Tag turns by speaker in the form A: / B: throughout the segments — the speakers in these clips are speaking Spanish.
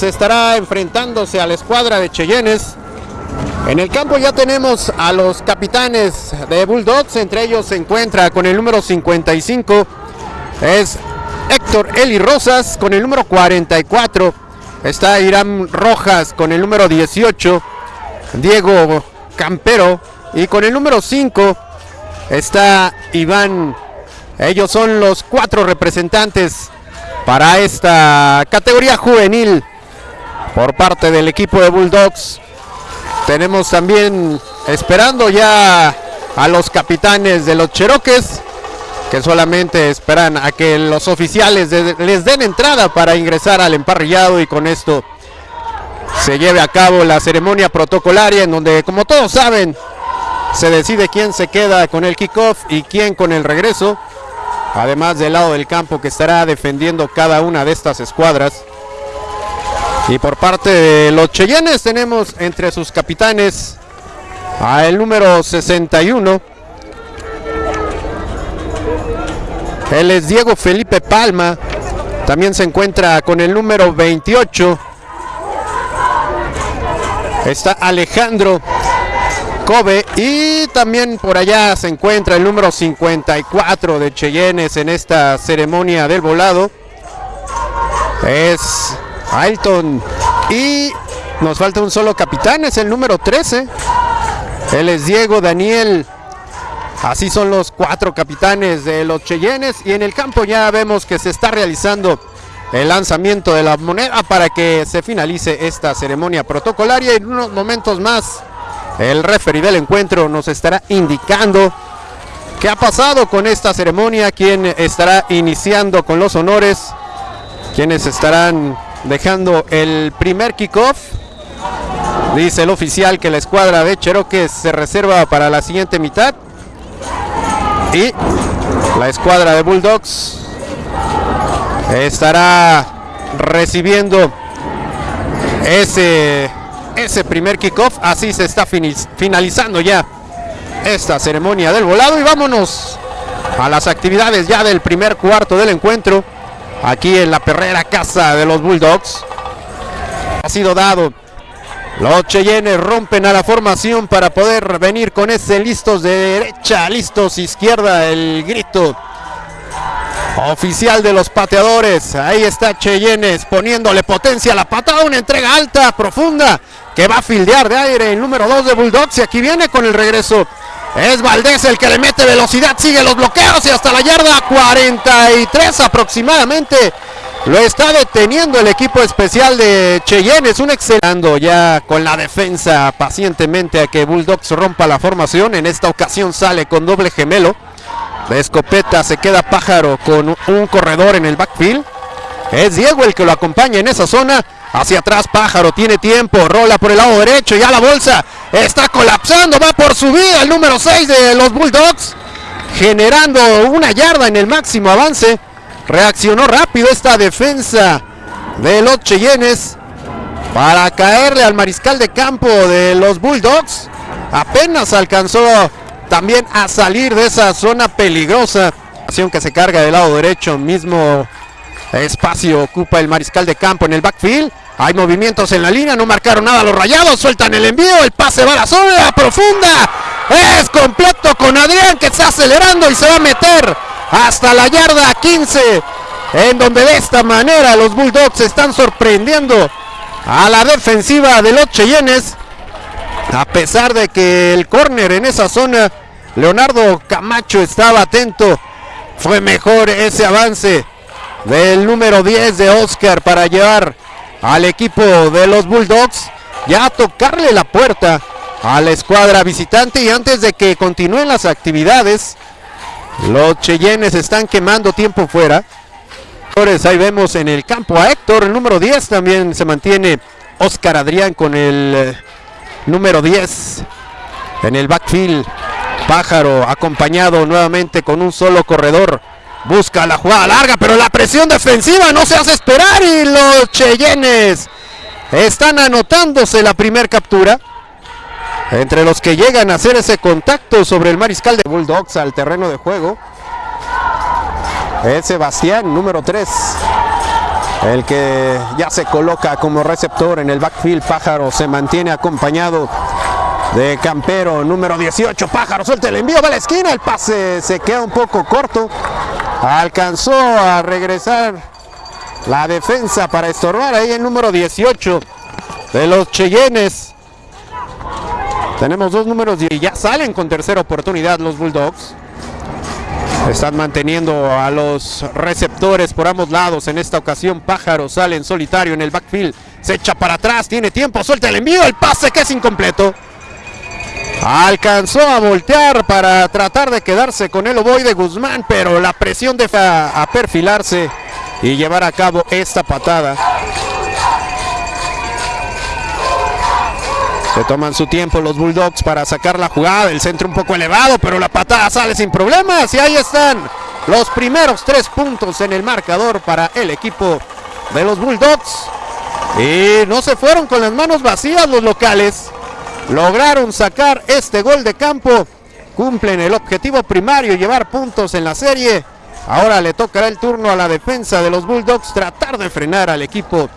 A: Se estará enfrentándose a la escuadra de Cheyennes. En el campo ya tenemos a los capitanes de Bulldogs, entre ellos se encuentra con el número 55, es Héctor Eli Rosas, con el número 44 está Irán Rojas, con el número 18, Diego Campero, y con el número 5 está Iván. Ellos son los cuatro representantes para esta categoría juvenil por parte del equipo de Bulldogs. Tenemos también esperando ya a los capitanes de los Cheroques que solamente esperan a que los oficiales les den entrada para ingresar al emparrillado y con esto se lleve a cabo la ceremonia protocolaria en donde como todos saben se decide quién se queda con el kickoff y quién con el regreso además del lado del campo que estará defendiendo cada una de estas escuadras. Y por parte de los Cheyennes tenemos entre sus capitanes a el número 61. Él es Diego Felipe Palma. También se encuentra con el número 28. Está Alejandro y también por allá se encuentra el número 54 de Cheyennes en esta ceremonia del volado. Es Ailton. Y nos falta un solo capitán, es el número 13. Él es Diego Daniel. Así son los cuatro capitanes de los Cheyennes. Y en el campo ya vemos que se está realizando el lanzamiento de la moneda para que se finalice esta ceremonia protocolaria. En unos momentos más el referee del encuentro nos estará indicando qué ha pasado con esta ceremonia, quién estará iniciando con los honores, quienes estarán dejando el primer kickoff. Dice el oficial que la escuadra de Cherokee se reserva para la siguiente mitad. Y la escuadra de Bulldogs estará recibiendo ese ese primer kickoff. Así se está finalizando ya esta ceremonia del volado. Y vámonos a las actividades ya del primer cuarto del encuentro. Aquí en la perrera casa de los Bulldogs. Ha sido dado. Los Cheyennes rompen a la formación para poder venir con ese listos de derecha, listos izquierda, el grito oficial de los pateadores. Ahí está Cheyennes poniéndole potencia a la patada, una entrega alta, profunda que va a fildear de aire el número 2 de Bulldogs y aquí viene con el regreso. Es Valdés el que le mete velocidad, sigue los bloqueos y hasta la yarda 43 aproximadamente. Lo está deteniendo el equipo especial de Cheyenne. Es un excelente ya con la defensa pacientemente a que Bulldogs rompa la formación. En esta ocasión sale con doble gemelo. De escopeta se queda pájaro con un corredor en el backfield. Es Diego el que lo acompaña en esa zona. Hacia atrás Pájaro, tiene tiempo, rola por el lado derecho, ya la bolsa está colapsando, va por su vida el número 6 de los Bulldogs, generando una yarda en el máximo avance. Reaccionó rápido esta defensa de los Cheyennes para caerle al mariscal de campo de los Bulldogs. Apenas alcanzó también a salir de esa zona peligrosa. Acción que se carga del lado derecho, mismo espacio ocupa el mariscal de campo en el backfield. Hay movimientos en la línea, no marcaron nada los rayados, sueltan el envío, el pase va a la zona profunda. Es completo con Adrián que está acelerando y se va a meter hasta la yarda 15. En donde de esta manera los Bulldogs están sorprendiendo a la defensiva de los Cheyennes. A pesar de que el córner en esa zona, Leonardo Camacho estaba atento. Fue mejor ese avance del número 10 de Oscar para llevar al equipo de los Bulldogs ya a tocarle la puerta a la escuadra visitante y antes de que continúen las actividades los Cheyennes están quemando tiempo fuera ahí vemos en el campo a Héctor el número 10 también se mantiene Oscar Adrián con el eh, número 10 en el backfield. Pájaro acompañado nuevamente con un solo corredor. Busca la jugada larga, pero la presión defensiva no se hace esperar y los Cheyennes están anotándose la primera captura. Entre los que llegan a hacer ese contacto sobre el mariscal de Bulldogs al terreno de juego. Es Sebastián, número 3. El que ya se coloca como receptor en el backfield. Pájaro se mantiene acompañado de Campero, número 18. Pájaro suelta el envío, va a la esquina. El pase se queda un poco corto. Alcanzó a regresar la defensa para estorbar ahí el número 18 de los Cheyennes. Tenemos dos números y ya salen con tercera oportunidad los Bulldogs. Están manteniendo a los receptores por ambos lados. En esta ocasión Pájaro sale en solitario en el backfield. Se echa para atrás, tiene tiempo, suelta el envío, el pase que es incompleto. Alcanzó a voltear para tratar de quedarse con el de Guzmán, pero la presión deja a perfilarse y llevar a cabo esta patada. Se toman su tiempo los Bulldogs para sacar la jugada. El centro un poco elevado, pero la patada sale sin problemas. Y ahí están los primeros tres puntos en el marcador para el equipo de los Bulldogs. Y no se fueron con las manos vacías los locales. Lograron sacar este gol de campo. Cumplen el objetivo primario, llevar puntos en la serie. Ahora le tocará el turno a la defensa de los Bulldogs tratar de frenar al equipo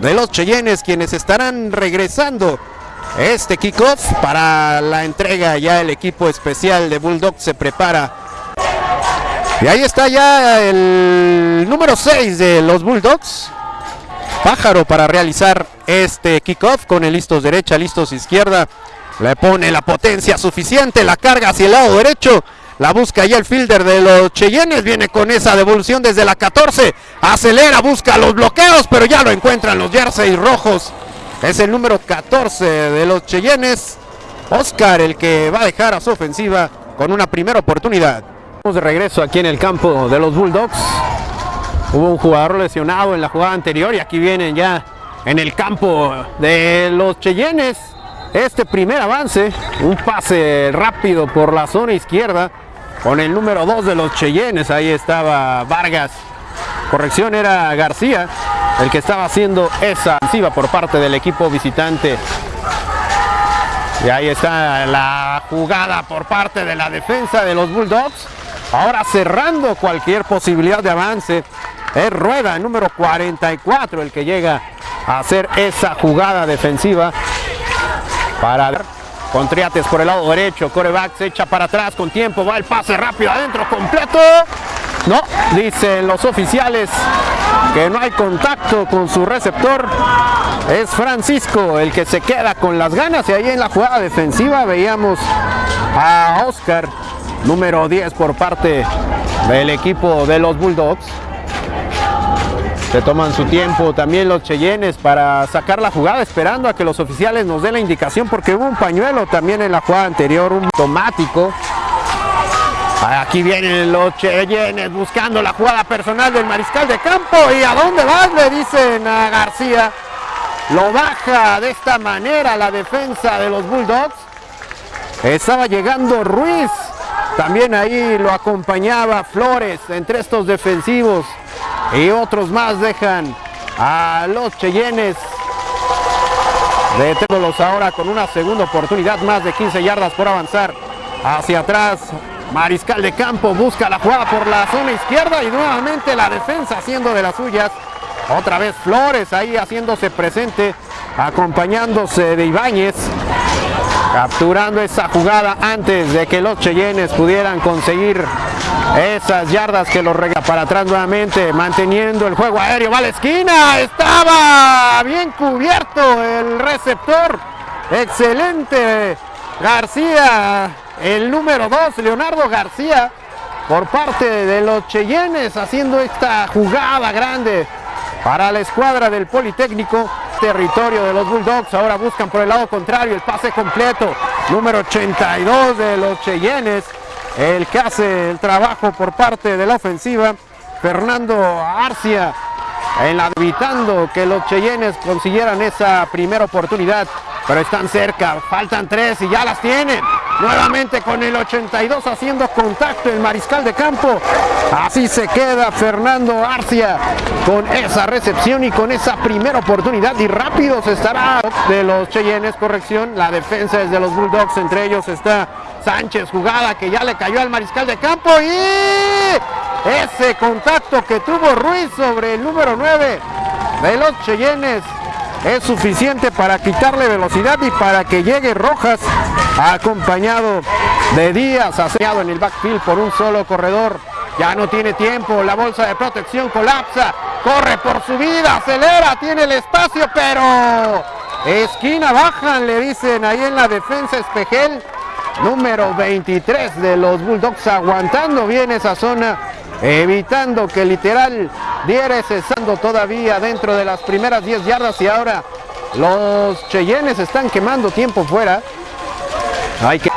A: de los Cheyennes, quienes estarán regresando este kickoff para la entrega. Ya el equipo especial de Bulldogs se prepara. Y ahí está ya el número 6 de los Bulldogs. Pájaro para realizar este kickoff con el listos derecha, listos izquierda. Le pone la potencia suficiente, la carga hacia el lado derecho. La busca ya el fielder de los Cheyennes. Viene con esa devolución desde la 14. Acelera, busca los bloqueos, pero ya lo encuentran los jerseys rojos es el número 14 de los Cheyennes. Oscar el que va a dejar a su ofensiva con una primera oportunidad. Estamos de regreso aquí en el campo de los Bulldogs. Hubo un jugador lesionado en la jugada anterior y aquí vienen ya en el campo de los Cheyennes. Este primer avance, un pase rápido por la zona izquierda con el número 2 de los Cheyennes. Ahí estaba Vargas. Corrección era García el que estaba haciendo esa ofensiva por parte del equipo visitante. Y ahí está la jugada por parte de la defensa de los Bulldogs. Ahora cerrando cualquier posibilidad de avance. Es Rueda, número 44, el que llega a hacer esa jugada defensiva para con Triates por el lado derecho, coreback se echa para atrás con tiempo, va el pase rápido adentro, completo, no, dicen los oficiales que no hay contacto con su receptor. Es Francisco el que se queda con las ganas y ahí en la jugada defensiva veíamos a Oscar, número 10 por parte del equipo de los Bulldogs. Se toman su tiempo también los Cheyennes para sacar la jugada, esperando a que los oficiales nos den la indicación, porque hubo un pañuelo también en la jugada anterior, un automático. Aquí vienen los Cheyennes buscando la jugada personal del mariscal de campo. ¿Y a dónde vas? Le dicen a García. Lo baja de esta manera la defensa de los Bulldogs. Estaba llegando Ruiz. También ahí lo acompañaba Flores entre estos defensivos. Y otros más dejan a los Cheyennes. Deténdolos ahora con una segunda oportunidad. Más de 15 yardas por avanzar hacia atrás. Mariscal de campo busca la jugada por la zona izquierda y nuevamente la defensa haciendo de las suyas. Otra vez Flores ahí haciéndose presente, acompañándose de Ibáñez. Capturando esa jugada antes de que los Cheyennes pudieran conseguir esas yardas que los rega para atrás nuevamente, manteniendo el juego aéreo. Va a la esquina, estaba bien cubierto el receptor. Excelente García el número 2, Leonardo García, por parte de los Cheyennes, haciendo esta jugada grande para la escuadra del Politécnico. Territorio de los Bulldogs, ahora buscan por el lado contrario el pase completo. Número 82 de los Cheyennes, el que hace el trabajo por parte de la ofensiva. Fernando Arcia evitando que los Cheyennes consiguieran esa primera oportunidad, pero están cerca, faltan tres y ya las tienen. Nuevamente con el 82 haciendo contacto el mariscal de campo. Así se queda Fernando Arcia con esa recepción y con esa primera oportunidad. Y rápido se estará de los Cheyennes, corrección, la defensa es de los Bulldogs, entre ellos está Sánchez, jugada que ya le cayó al mariscal de campo y ese contacto que tuvo Ruiz sobre el número 9 de los Cheyennes es suficiente para quitarle velocidad y para que llegue Rojas acompañado de Díaz, aseado en el backfield por un solo corredor. Ya no tiene tiempo, la bolsa de protección colapsa, corre por su vida, acelera, tiene el espacio, pero esquina bajan, le dicen ahí en la defensa Espejel, número 23 de los Bulldogs, aguantando bien esa zona evitando que literal diera cesando todavía dentro de las primeras 10 yardas y ahora los Cheyennes están quemando tiempo fuera. Hay que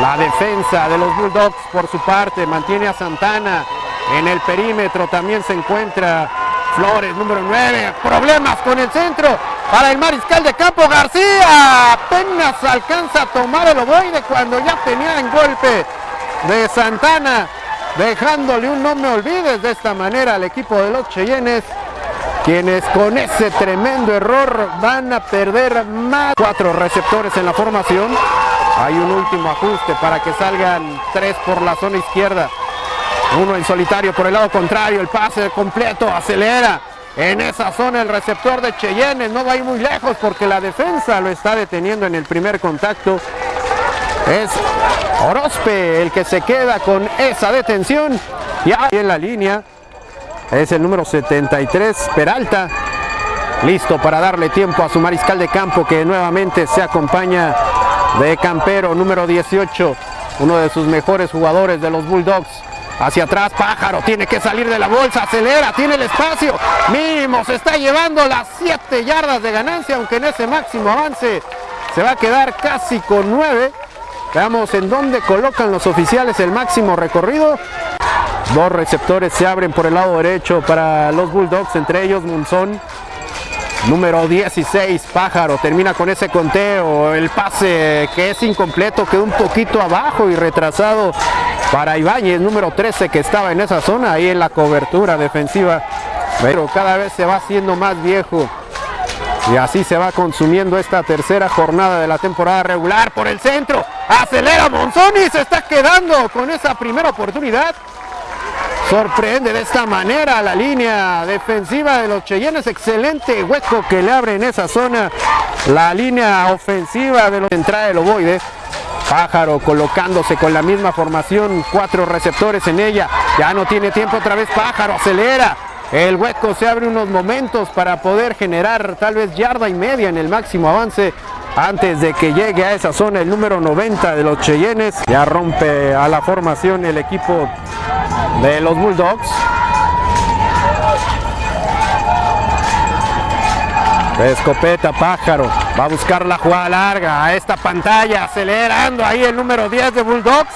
A: la defensa de los Bulldogs por su parte mantiene a Santana en el perímetro, también se encuentra Flores, número 9, problemas con el centro para el mariscal de campo García, apenas alcanza a tomar el ovoide cuando ya tenía en golpe de Santana dejándole un no me olvides de esta manera al equipo de los Cheyennes, quienes con ese tremendo error van a perder más. Cuatro receptores en la formación. Hay un último ajuste para que salgan tres por la zona izquierda. Uno en solitario por el lado contrario, el pase completo, acelera. En esa zona el receptor de Cheyennes no va a ir muy lejos porque la defensa lo está deteniendo en el primer contacto. Es Orozpe el que se queda con esa detención. Ya en la línea es el número 73, Peralta. Listo para darle tiempo a su mariscal de campo que nuevamente se acompaña de Campero, número 18, uno de sus mejores jugadores de los Bulldogs. Hacia atrás, Pájaro, tiene que salir de la bolsa, acelera, tiene el espacio, mínimo, se está llevando las 7 yardas de ganancia, aunque en ese máximo avance se va a quedar casi con 9. Veamos en dónde colocan los oficiales el máximo recorrido. Dos receptores se abren por el lado derecho para los Bulldogs, entre ellos Munzón. Número 16, Pájaro, termina con ese conteo. El pase que es incompleto, quedó un poquito abajo y retrasado para Ibáñez, número 13, que estaba en esa zona, ahí en la cobertura defensiva. Pero cada vez se va haciendo más viejo. Y así se va consumiendo esta tercera jornada de la temporada regular por el centro. Acelera Monzón y se está quedando con esa primera oportunidad. Sorprende de esta manera la línea defensiva de los Cheyennes. Excelente hueco que le abre en esa zona la línea ofensiva de los entrada del ovoide. Pájaro colocándose con la misma formación, cuatro receptores en ella. Ya no tiene tiempo otra vez Pájaro, acelera. El hueco se abre unos momentos para poder generar tal vez yarda y media en el máximo avance antes de que llegue a esa zona el número 90 de los Cheyennes. Ya rompe a la formación el equipo de los Bulldogs. Escopeta Pájaro va a buscar la jugada larga a esta pantalla, acelerando ahí el número 10 de Bulldogs.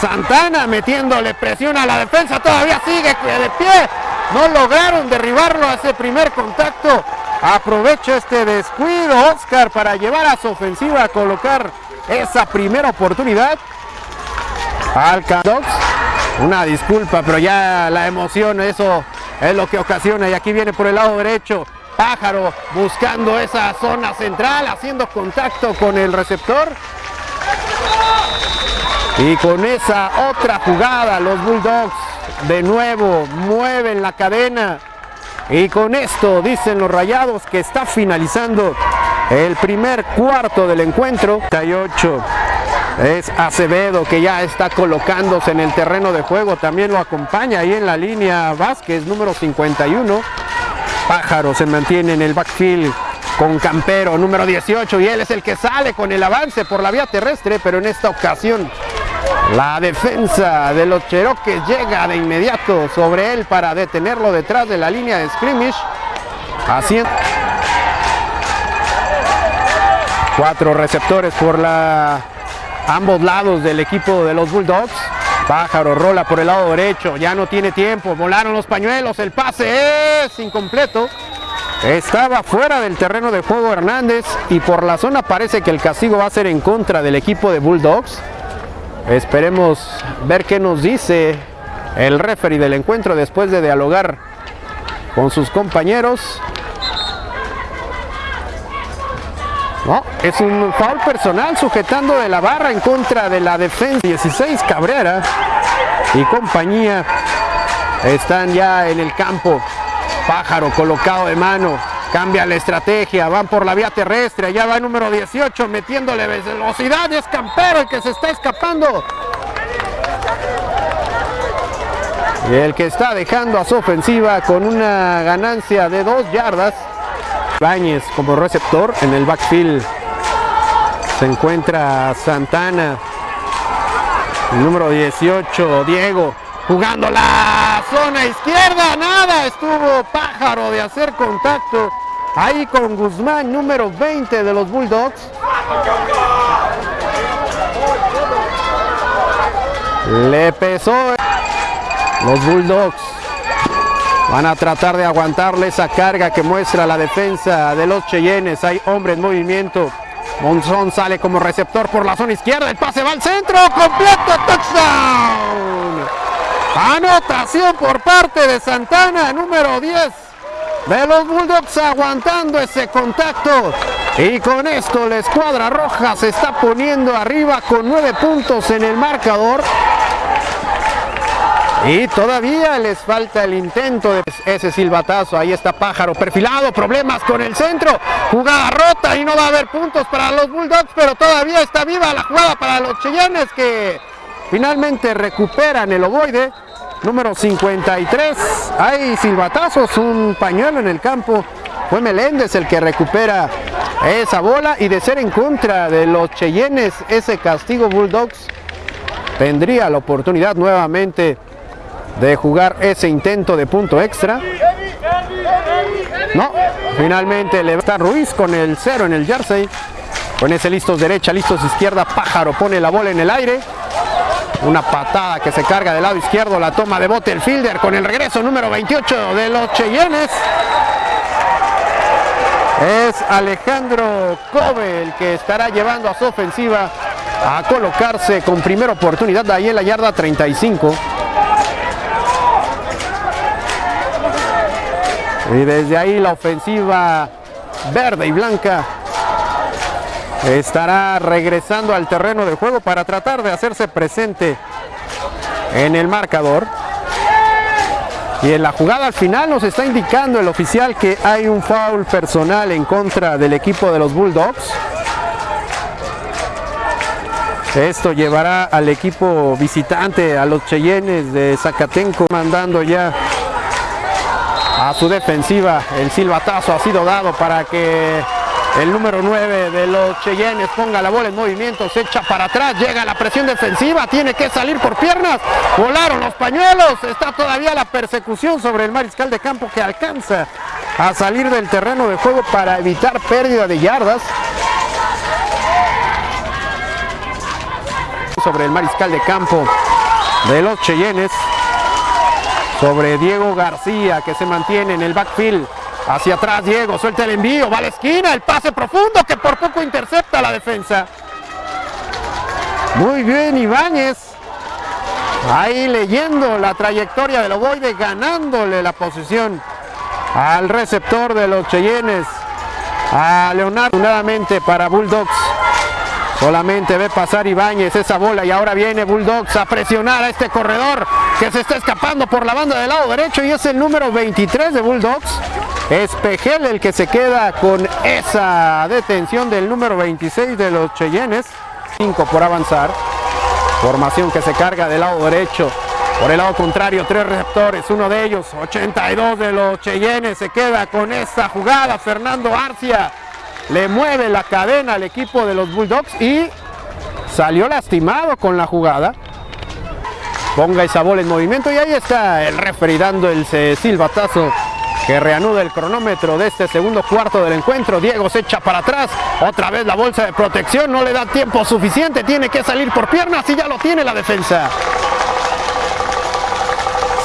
A: Santana metiéndole presión a la defensa, todavía sigue de pie. No lograron derribarlo a ese primer contacto. Aprovecha este descuido Oscar para llevar a su ofensiva a colocar esa primera oportunidad. Al Una disculpa, pero ya la emoción, eso es lo que ocasiona. Y aquí viene por el lado derecho. Pájaro buscando esa zona central, haciendo contacto con el receptor. Y con esa otra jugada, los Bulldogs de nuevo mueven la cadena. Y con esto dicen los rayados que está finalizando el primer cuarto del encuentro. 38 es Acevedo que ya está colocándose en el terreno de juego. También lo acompaña ahí en la línea Vázquez, número 51. Pájaro se mantiene en el backfield con Campero, número 18. Y él es el que sale con el avance por la vía terrestre, pero en esta ocasión la defensa de los Cheroques llega de inmediato sobre él para detenerlo detrás de la línea de scrimmage. Haciendo cuatro receptores por la ambos lados del equipo de los Bulldogs. Pájaro rola por el lado derecho, ya no tiene tiempo, volaron los pañuelos, el pase es incompleto. Estaba fuera del terreno de juego Hernández y por la zona parece que el castigo va a ser en contra del equipo de Bulldogs. Esperemos ver qué nos dice el referee del encuentro después de dialogar con sus compañeros. No, es un foul personal sujetando de la barra en contra de la defensa. 16 Cabrera y compañía están ya en el campo. Pájaro colocado de mano. Cambia la estrategia. Van por la vía terrestre. Allá va el número 18 metiéndole velocidad. Es Campero el que se está escapando. Y el que está dejando a su ofensiva con una ganancia de dos yardas. Báñez como receptor en el backfield. Se encuentra Santana. El número 18, Diego jugando la zona izquierda, nada, estuvo pájaro de hacer contacto ahí con Guzmán, número 20 de los Bulldogs. Le pesó los Bulldogs. Van a tratar de aguantarle esa carga que muestra la defensa de los Cheyennes. Hay hombre en movimiento. Monzón sale como receptor por la zona izquierda. El pase va al centro. Completo. Touchdown. Anotación por parte de Santana, número 10 de los Bulldogs aguantando ese contacto. Y con esto la escuadra roja se está poniendo arriba con nueve puntos en el marcador. Y todavía les falta el intento de ese silbatazo. Ahí está Pájaro perfilado, problemas con el centro. Jugada rota y no va a haber puntos para los Bulldogs, pero todavía está viva la jugada para los Cheyennes que finalmente recuperan el ovoide. Número 53, hay silbatazos, un pañuelo en el campo. Fue Meléndez el que recupera esa bola y de ser en contra de los Cheyennes, ese castigo Bulldogs tendría la oportunidad nuevamente de jugar ese intento de punto extra. No, finalmente le Ruiz con el cero en el jersey. Con ese listos derecha, listos izquierda, Pájaro pone la bola en el aire. Una patada que se carga del lado izquierdo, la toma de bote el fielder con el regreso número 28 de los Cheyennes. Es Alejandro Kobe el que estará llevando a su ofensiva a colocarse con primera oportunidad de ahí en la yarda 35. Y desde ahí la ofensiva verde y blanca estará regresando al terreno de juego para tratar de hacerse presente en el marcador. Y en la jugada al final nos está indicando el oficial que hay un foul personal en contra del equipo de los Bulldogs. Esto llevará al equipo visitante, a los Cheyennes de Zacatenco, mandando ya a su defensiva. El silbatazo ha sido dado para que el número 9 de los Cheyennes ponga la bola en movimiento, se echa para atrás, llega la presión defensiva, tiene que salir por piernas, volaron los pañuelos, está todavía la persecución sobre el mariscal de campo que alcanza a salir del terreno de juego para evitar pérdida de yardas. Sobre el mariscal de campo de los Cheyennes, sobre Diego García que se mantiene en el backfield. Hacia atrás Diego, suelta el envío, va a la esquina, el pase profundo que por poco intercepta la defensa. Muy bien Ibáñez. Ahí leyendo la trayectoria del ovoide, ganándole la posición al receptor de los Cheyennes, a Leonardo nuevamente para Bulldogs. Solamente ve pasar Ibáñez esa bola y ahora viene Bulldogs a presionar a este corredor que se está escapando por la banda del lado derecho y es el número 23 de Bulldogs. Es Pejel el que se queda con esa detención del número 26 de los Cheyennes. 5 por avanzar. Formación que se carga del lado derecho. Por el lado contrario, tres receptores, uno de ellos, 82 de los Cheyennes, se queda con esa jugada. Fernando Arcia le mueve la cadena al equipo de los Bulldogs y salió lastimado con la jugada. Ponga esa bola en movimiento y ahí está el referee dando el silbatazo que reanuda el cronómetro de este segundo cuarto del encuentro. Diego se echa para atrás, otra vez la bolsa de protección, no le da tiempo suficiente, tiene que salir por piernas y ya lo tiene la defensa.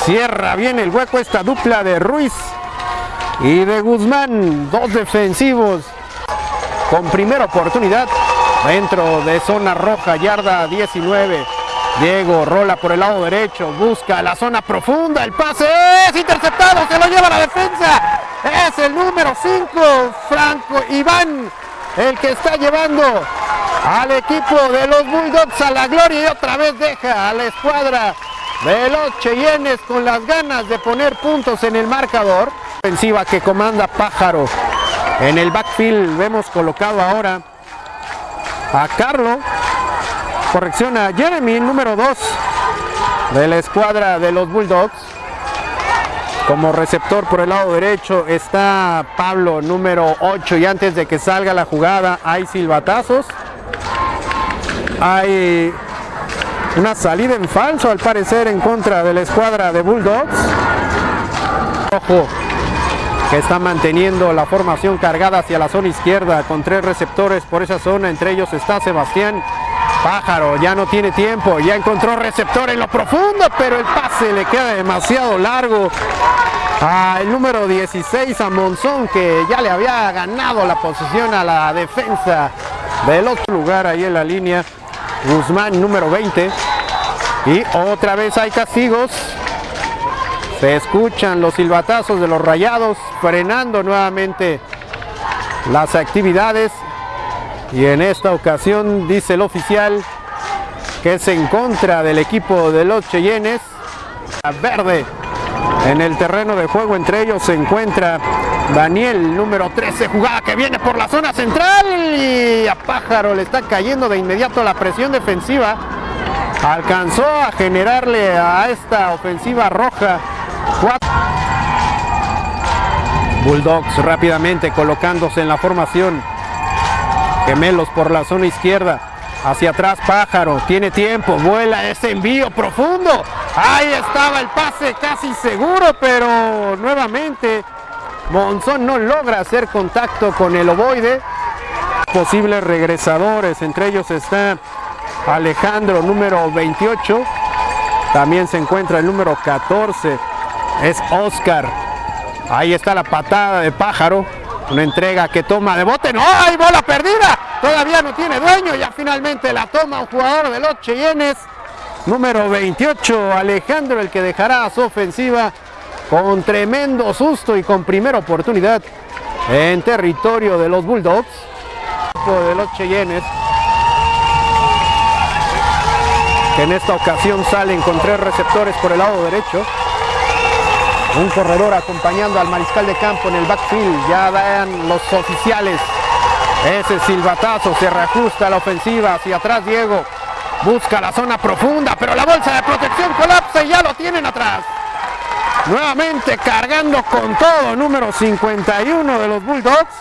A: Cierra bien el hueco esta dupla de Ruiz y de Guzmán. Dos defensivos con primera oportunidad dentro de zona roja, yarda 19. Diego rola por el lado derecho, busca la zona profunda, el pase es interceptado, se lo lleva la defensa. Es el número 5, Franco Iván, el que está llevando al equipo de los Bulldogs a la gloria y otra vez deja a la escuadra de los Cheyennes con las ganas de poner puntos en el marcador. Ofensiva que comanda Pájaro en el backfield, vemos colocado ahora a Carlo corrección a Jeremy, número 2 de la escuadra de los Bulldogs. Como receptor por el lado derecho está Pablo, número 8. Y antes de que salga la jugada hay silbatazos. Hay una salida en falso al parecer en contra de la escuadra de Bulldogs. Ojo, que está manteniendo la formación cargada hacia la zona izquierda con tres receptores por esa zona. Entre ellos está Sebastián Pájaro ya no tiene tiempo, ya encontró receptor en lo profundo, pero el pase le queda demasiado largo al número 16 a Monzón que ya le había ganado la posición a la defensa del otro lugar ahí en la línea. Guzmán número 20 y otra vez hay castigos. Se escuchan los silbatazos de los rayados frenando nuevamente las actividades y en esta ocasión dice el oficial que es en contra del equipo de los Cheyennes. Verde en el terreno de juego entre ellos se encuentra Daniel, número 13, jugada que viene por la zona central y a Pájaro le está cayendo de inmediato la presión defensiva. Alcanzó a generarle a esta ofensiva roja Bulldogs rápidamente colocándose en la formación Gemelos por la zona izquierda. Hacia atrás Pájaro. Tiene tiempo. Vuela ese envío profundo. Ahí estaba el pase casi seguro, pero nuevamente Monzón no logra hacer contacto con el ovoide. Posibles regresadores. Entre ellos está Alejandro número 28. También se encuentra el número 14. Es Oscar. Ahí está la patada de Pájaro. Una entrega que toma de bote. ¡No! ¡Hay bola perdida! Todavía no tiene dueño. Ya finalmente la toma un jugador de los Cheyennes. Número 28, Alejandro, el que dejará su ofensiva con tremendo susto y con primera oportunidad en territorio de los Bulldogs. De los Cheyennes. Que en esta ocasión salen con tres receptores por el lado derecho. Un corredor acompañando al mariscal de campo en el backfield. Ya dan los oficiales ese silbatazo. Se reajusta la ofensiva. Hacia atrás Diego. Busca la zona profunda. Pero la bolsa de protección colapsa y ya lo tienen atrás. Nuevamente cargando con todo. Número 51 de los Bulldogs.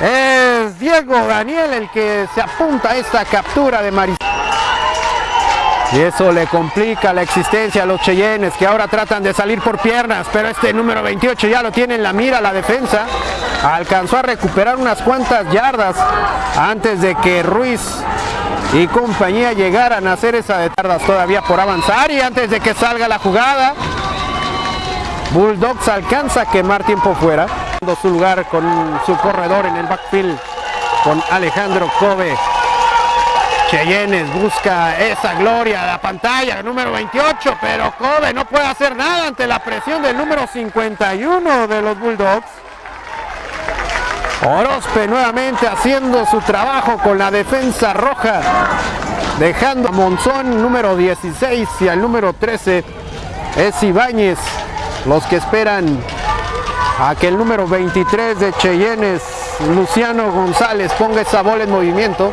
A: Es Diego Daniel el que se apunta a esta captura de Mariscal. Y eso le complica la existencia a los Cheyennes que ahora tratan de salir por piernas, pero este número 28 ya lo tiene en la mira la defensa. Alcanzó a recuperar unas cuantas yardas antes de que Ruiz y compañía llegaran a hacer esa de tardas todavía por avanzar y antes de que salga la jugada. Bulldogs alcanza a quemar tiempo fuera, su lugar con su corredor en el backfield con Alejandro Kobe Cheyennes busca esa gloria, la pantalla, el número 28, pero Kobe no puede hacer nada ante la presión del número 51 de los Bulldogs. Orozpe nuevamente haciendo su trabajo con la defensa roja, dejando a Monzón número 16 y al número 13 es Ibáñez, los que esperan a que el número 23 de Cheyennes, Luciano González, ponga esa bola en movimiento.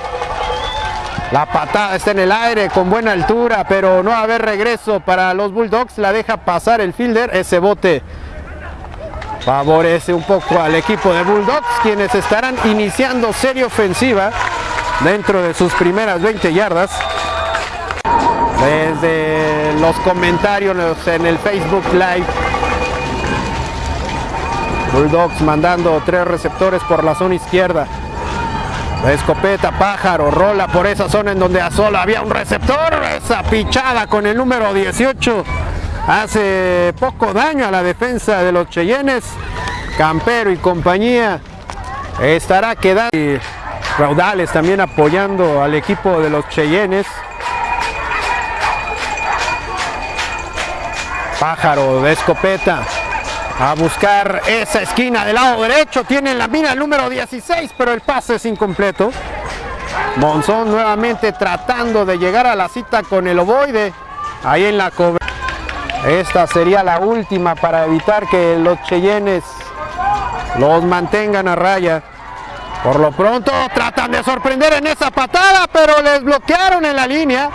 A: La patada está en el aire con buena altura, pero no va a haber regreso para los Bulldogs. La deja pasar el fielder. Ese bote favorece un poco al equipo de Bulldogs, quienes estarán iniciando serie ofensiva dentro de sus primeras 20 yardas. Desde los comentarios en el Facebook Live. Bulldogs mandando tres receptores por la zona izquierda. Escopeta, pájaro, rola por esa zona en donde a solo había un receptor. Esa pichada con el número 18 hace poco daño a la defensa de los Cheyennes. Campero y compañía estará quedando. Y Raudales también apoyando al equipo de los Cheyennes. Pájaro de escopeta a buscar esa esquina del lado derecho. Tiene en la mira el número 16, pero el pase es incompleto. Monzón nuevamente tratando de llegar a la cita con el ovoide. Ahí en la cobre. Esta sería la última para evitar que los Cheyennes los mantengan a raya. Por lo pronto tratan de sorprender en esa patada, pero les bloquearon en la línea.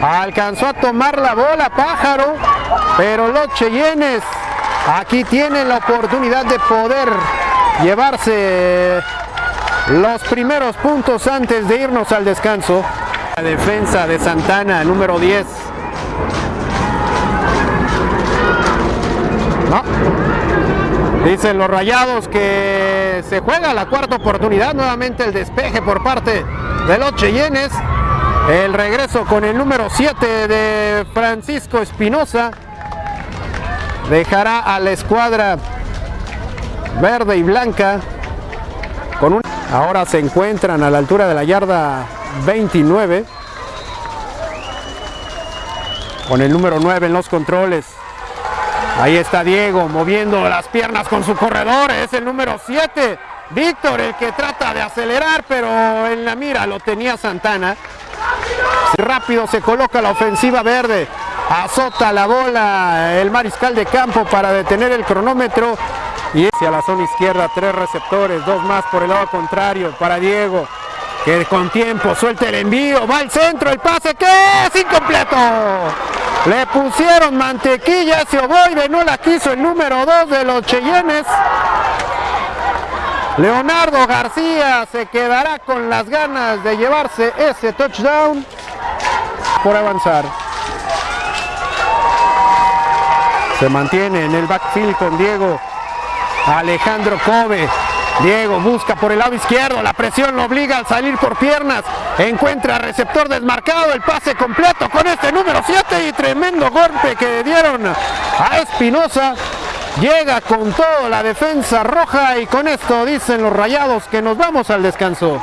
A: Alcanzó a tomar la bola Pájaro, pero los Cheyennes aquí tienen la oportunidad de poder llevarse los primeros puntos antes de irnos al descanso. La defensa de Santana, número 10. No. Dicen los rayados que se juega la cuarta oportunidad. Nuevamente el despeje por parte de los Cheyennes. El regreso con el número 7 de Francisco Espinosa. Dejará a la escuadra verde y blanca. Con un... Ahora se encuentran a la altura de la yarda 29. Con el número 9 en los controles. Ahí está Diego moviendo las piernas con su corredor. Es el número 7. Víctor el que trata de acelerar, pero en la mira lo tenía Santana. Rápido se coloca la ofensiva verde. Azota la bola el mariscal de campo para detener el cronómetro. Y hacia la zona izquierda, tres receptores, dos más por el lado contrario para Diego. Que con tiempo suelta el envío, va al centro, el pase que es incompleto. Le pusieron mantequilla, ese ovoide no la quiso el número 2 de los Cheyennes. Leonardo García se quedará con las ganas de llevarse ese touchdown por avanzar. Se mantiene en el backfield con Diego Alejandro Kobe. Diego busca por el lado izquierdo, la presión lo obliga a salir por piernas, encuentra receptor desmarcado, el pase completo con este número 7 y tremendo golpe que dieron a Espinosa. Llega con todo la defensa roja y con esto dicen los rayados que nos vamos al descanso.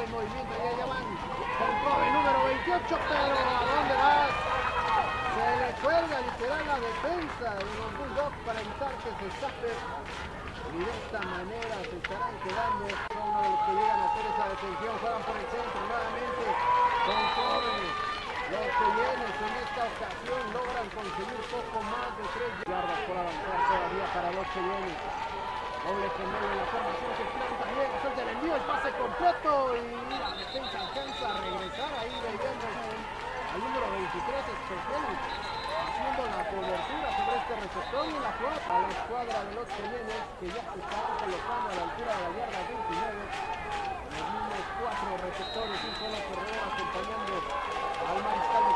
A: el movimiento, ya llaman con el número 28,
B: pero ¿a dónde vas? Se le cuelga literal la defensa de los Bulldogs para evitar que se escape. Y de esta manera se estarán quedando. Son uno los que llegan a hacer esa detención juegan por el centro nuevamente con los que en esta ocasión logran conseguir poco más de tres yardas por avanzar todavía para los que llenos doble en la formación que llega suelta el envío, el pase completo y la defensa alcanza a regresar ahí llegando al número 23, Espejeli, haciendo la cobertura sobre este receptor y la flota a la escuadra de los Jiménez que ya se está colocando a la altura de la yarda 29. Los mismos cuatro receptores, un solo corredor acompañando al mariscal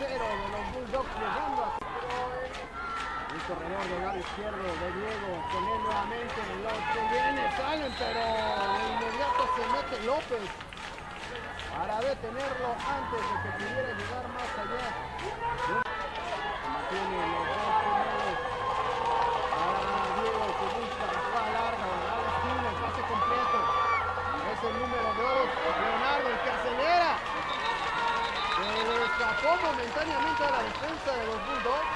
B: 0 de los Bulldogs llegando a un corredor de lado izquierdo de Diego con él nuevamente los que viene salen pero de inmediato se mete López para detenerlo antes de que pudiera llegar más allá. Momentáneamente a la defensa de los Bulldogs,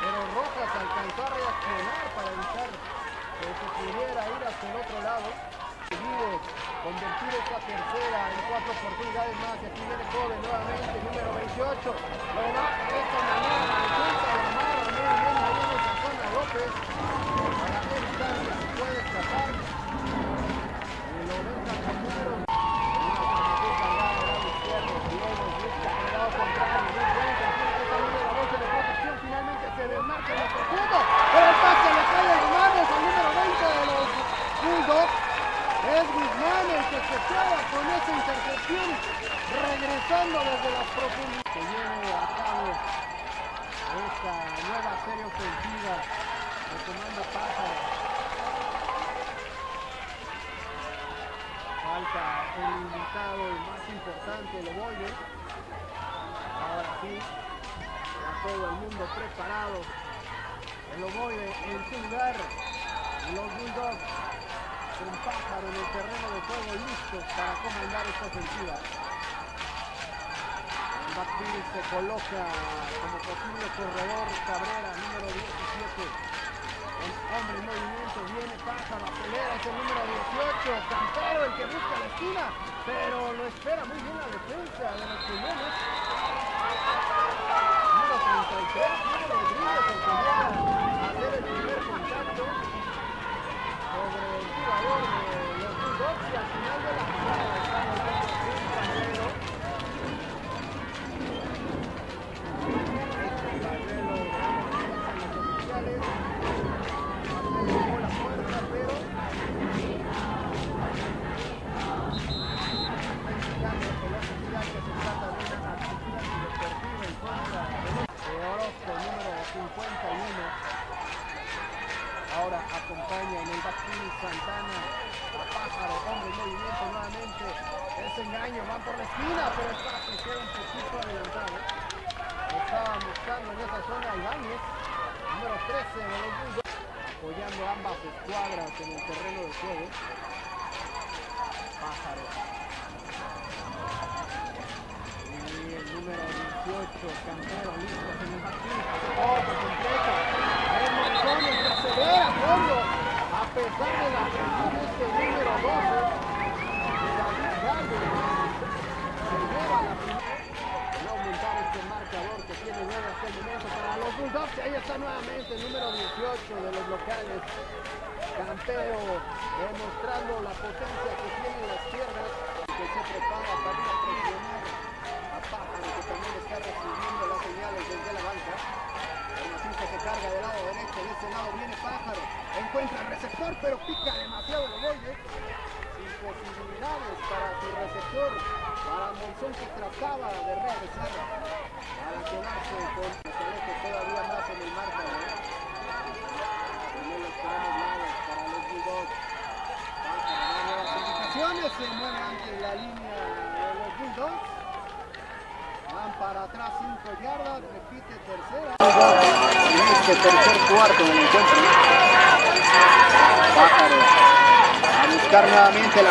B: pero Rojas alcanzó a reaccionar para evitar que se pudiera ir hacia el otro lado. Seguido convertir esta tercera en cuatro oportunidades más y aquí viene joven nuevamente, número 28. Lo va esta manera la defensa de Amarra muy bien ahí en esa zona López para evitar que el pase le cae de las al número 20 de los Bulldogs. Es Guzmán el que se queda con esa intercepción, regresando desde las profundidades. Que lleve a cabo esta nueva serie ofensiva retomando Pájaro. Falta el invitado el más importante, el Oboye. Ahora sí, todo el mundo preparado. El Loboye en su lugar. Los Bulldogs con Pájaro en el terreno de juego listos para comandar esta ofensiva. El backfield se coloca como posible corredor Cabrera, número 17. El hombre en movimiento, viene Pájaro, acelera, es el número 18. Cantero, el que busca la esquina, pero lo espera muy bien la defensa de los Pulmones. Número 33,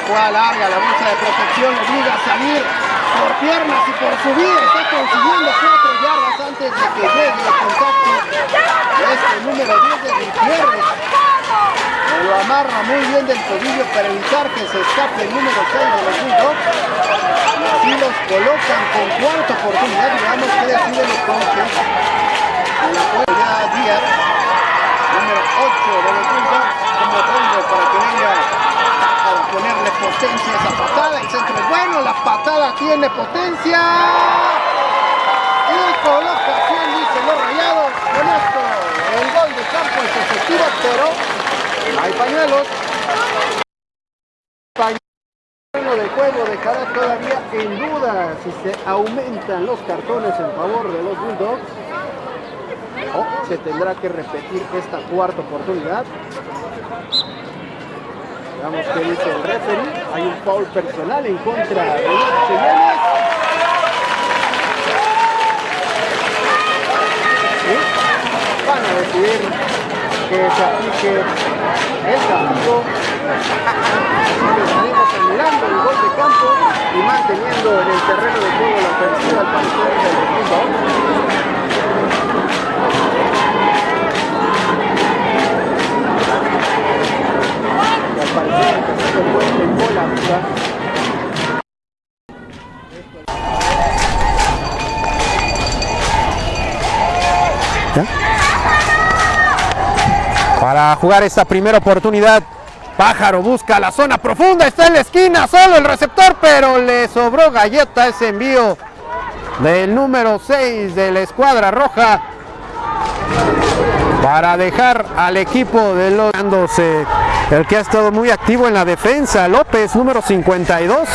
B: jugada larga, la bolsa de protección obliga a salir por piernas y por subir. Está consiguiendo 4 yardas antes de que llegue el contacto este número 10 de Gutiérrez. Lo amarra muy bien del tobillo para evitar que se escape el número 6 de los. Y así los colocan con cuarta oportunidad. Digamos que deciden los coaches. En la ya Díaz, número 8 de los Bulldogs, como para que venga a ponerle potencia a esa patada. El centro bueno, la patada tiene potencia. Y coloca 100, dicen los rayados. Con esto, el gol de campo es efectivo, pero hay pañuelos. Pañuelo de juego dejará todavía en duda si se aumentan los cartones en favor de los Bulldogs o se tendrá que repetir esta cuarta oportunidad. Veamos qué dice el referee. Hay un foul personal en contra de Cheyennes. Y van a decidir que se aplique el castigo. Estaremos anulando el gol de campo y manteniendo en el terreno de juego la ofensiva al parecer de los
A: Para jugar esta primera oportunidad, Pájaro busca la zona profunda, está en la esquina, solo el receptor, pero le sobró galleta ese envío del número 6 de la escuadra roja para dejar al equipo de los el que ha estado muy activo en la defensa, López, número 52.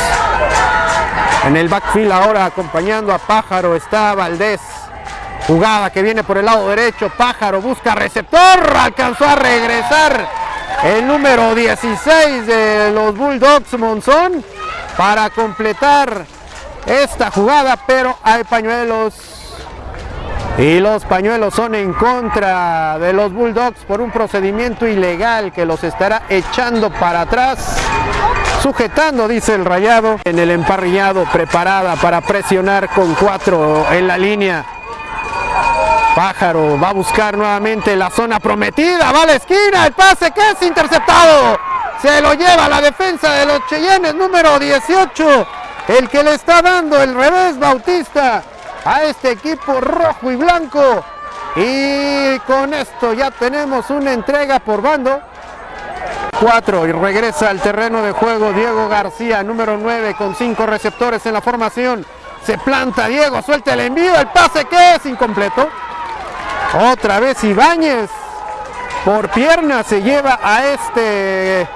A: En el backfield ahora acompañando a Pájaro está Valdés, Jugada que viene por el lado derecho, Pájaro busca receptor, alcanzó a regresar el número 16 de los Bulldogs Monzón para completar esta jugada, pero hay pañuelos y los pañuelos son en contra de los Bulldogs por un procedimiento ilegal que los estará echando para atrás. Sujetando, dice el rayado, en el emparrillado, preparada para presionar con cuatro en la línea. Pájaro va a buscar nuevamente la zona prometida, va a la esquina, el pase que es interceptado. Se lo lleva la defensa de los Cheyennes, número 18. El que le está dando el revés Bautista a este equipo rojo y blanco. Y con esto ya tenemos una entrega por bando. 4 y regresa al terreno de juego Diego García, número 9 con 5 receptores en la formación. Se planta Diego, suelta el envío, el pase que es incompleto. Otra vez Ibáñez por pierna se lleva a este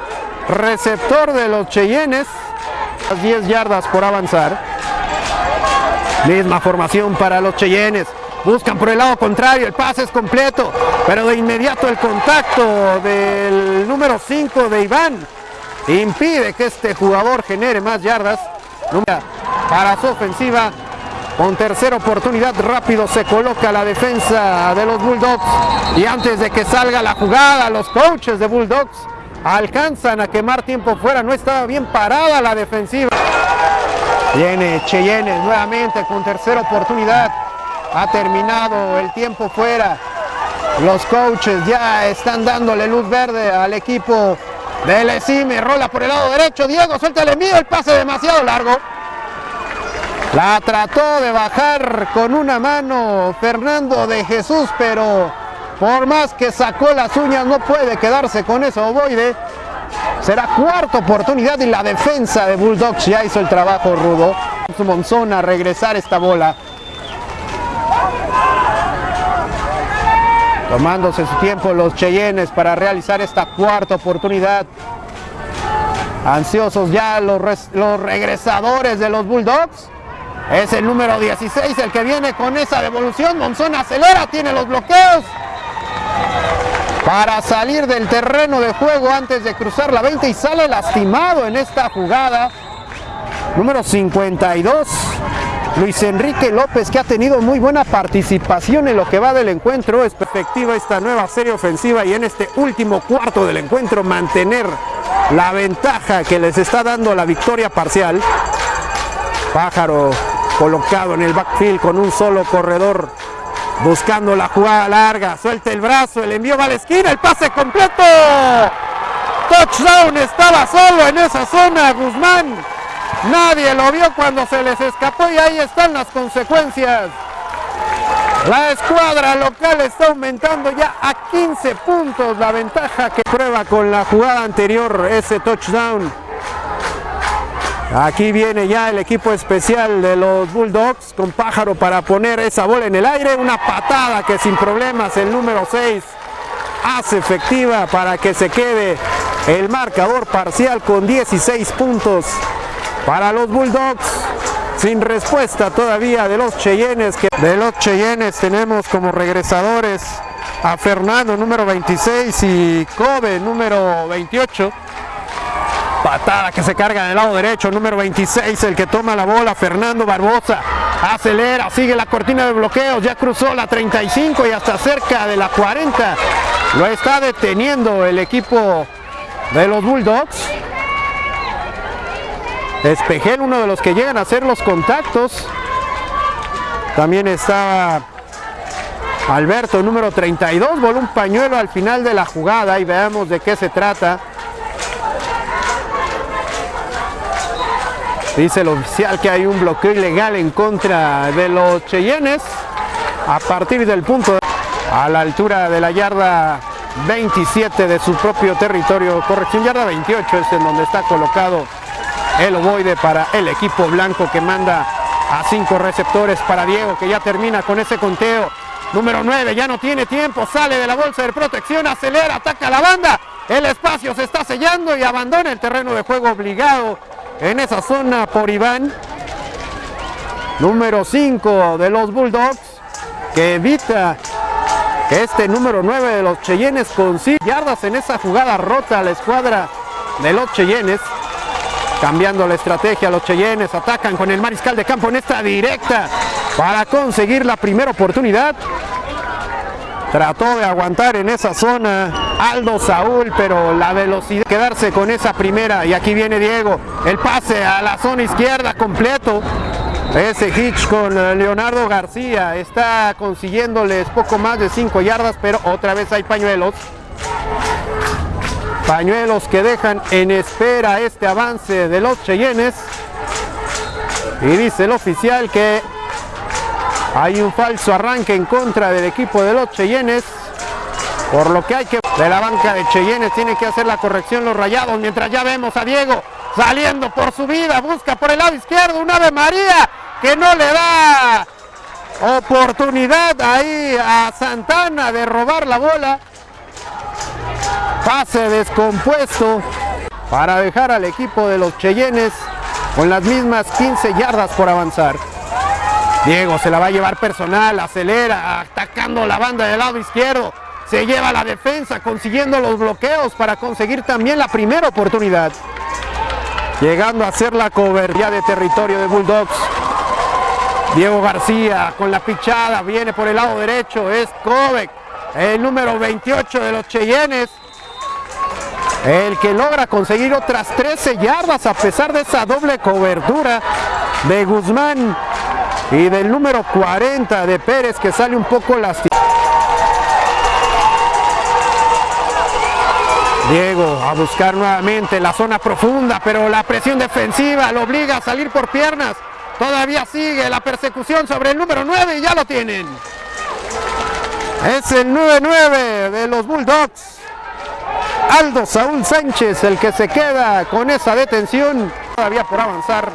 A: receptor de los Cheyennes. 10 yardas por avanzar. Misma formación para los Cheyennes. Buscan por el lado contrario, el pase es completo, pero de inmediato el contacto del número 5 de Iván impide que este jugador genere más yardas. Para su ofensiva, con tercera oportunidad rápido se coloca la defensa de los Bulldogs y antes de que salga la jugada, los coaches de Bulldogs alcanzan a quemar tiempo fuera, no estaba bien parada la defensiva. Viene Cheyenne nuevamente con tercera oportunidad. Ha terminado el tiempo fuera. Los coaches ya están dándole luz verde al equipo del ESIME. Rola por el lado derecho. Diego suelta el envío. El pase demasiado largo. La trató de bajar con una mano Fernando de Jesús, pero por más que sacó las uñas no puede quedarse con eso ovoide. Será cuarta oportunidad y la defensa de Bulldogs ya hizo el trabajo rudo. Monzón a regresar esta bola. Tomándose su tiempo los Cheyennes para realizar esta cuarta oportunidad. Ansiosos ya los, los regresadores de los Bulldogs. Es el número 16 el que viene con esa devolución. Monzón acelera, tiene los bloqueos para salir del terreno de juego antes de cruzar la 20 y sale lastimado en esta jugada. Número 52, Luis Enrique López que ha tenido muy buena participación en lo que va del encuentro. Es efectiva esta nueva serie ofensiva y en este último cuarto del encuentro mantener la ventaja que les está dando la victoria parcial. Pájaro colocado en el backfield con un solo corredor buscando la jugada larga, suelta el brazo, el envío va a la esquina, el pase completo. Touchdown, estaba solo en esa zona Guzmán. Nadie lo vio cuando se les escapó y ahí están las consecuencias. La escuadra local está aumentando ya a 15 puntos la ventaja que prueba con la jugada anterior, ese touchdown. Aquí viene ya el equipo especial de los Bulldogs con Pájaro para poner esa bola en el aire. Una patada que sin problemas el número 6 hace efectiva para que se quede el marcador parcial con 16 puntos para los Bulldogs. Sin respuesta todavía de los Cheyennes. De los Cheyennes tenemos como regresadores a Fernando número 26 y Kobe número 28. Patada que se carga en el lado derecho, número 26, el que toma la bola, Fernando Barbosa. Acelera, sigue la cortina de bloqueos, ya cruzó la 35 y hasta cerca de la 40. Lo está deteniendo el equipo de los Bulldogs. Espejel, uno de los que llegan a hacer los contactos. También estaba Alberto, número 32, voló un pañuelo al final de la jugada y veamos de qué se trata. Dice el oficial que hay un bloqueo ilegal en contra de los Cheyennes a partir del punto a la altura de la yarda 27 de su propio territorio, corrección yarda 28 es en donde está colocado el ovoide para el equipo blanco que manda a cinco receptores para Diego que ya termina con ese conteo. Número 9, ya no tiene tiempo, sale de la bolsa de protección, acelera, ataca a la banda, el espacio se está sellando y abandona el terreno de juego obligado en esa zona por Iván. Número 5 de los Bulldogs, que evita que este número 9 de los Cheyennes consiga yardas en esa jugada rota a la escuadra de los Cheyennes. Cambiando la estrategia, los Cheyennes atacan con el mariscal de campo en esta directa para conseguir la primera oportunidad. Trató de aguantar en esa zona Aldo Saúl, pero la velocidad quedarse con esa primera. Y aquí viene Diego, el pase a la zona izquierda completo. Ese hitch con Leonardo García está consiguiéndoles poco más de 5 yardas, pero otra vez hay pañuelos. Pañuelos que dejan en espera este avance de los Cheyennes. Y dice el oficial que hay un falso arranque en contra del equipo de los Cheyennes. Por lo que hay que... De la banca de Cheyennes tiene que hacer la corrección los rayados. Mientras ya vemos a Diego saliendo por su vida. Busca por el lado izquierdo un Ave María que no le da oportunidad ahí a Santana de robar la bola. Pase descompuesto para dejar al equipo de los Cheyennes con las mismas 15 yardas por avanzar. Diego se la va a llevar personal, acelera, atacando la banda del lado izquierdo. Se lleva la defensa, consiguiendo los bloqueos para conseguir también la primera oportunidad. Llegando a hacer la cobertura de territorio de Bulldogs. Diego García con la pichada, viene por el lado derecho, es Kovac, el número 28 de los Cheyennes. El que logra conseguir otras 13 yardas a pesar de esa doble cobertura de Guzmán y del número 40 de Pérez que sale un poco lastimado. Diego a buscar nuevamente la zona profunda, pero la presión defensiva lo obliga a salir por piernas. Todavía sigue la persecución sobre el número 9 y ya lo tienen. Es el 9-9 de los Bulldogs. Aldo Saúl Sánchez el que se queda con esa detención. Todavía por avanzar.